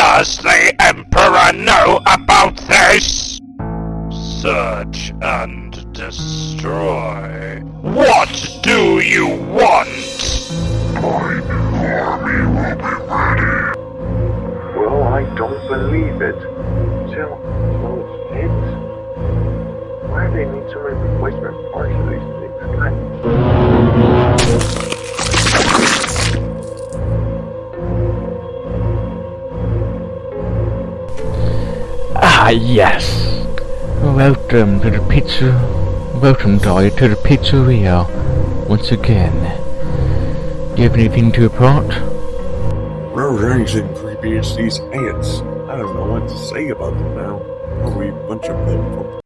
Does the Emperor know about this? Search and destroy. What do you want? My army will be ready. Well, I don't believe it. Still, those heads. Why do they need so many replacement Ah, yes. Welcome to the pizza. Welcome, Dolly, to the pizzeria. Once again. Do you have anything to report? Rosie's and creepy as these ants. I don't know what to say about them now. Probably a bunch of them.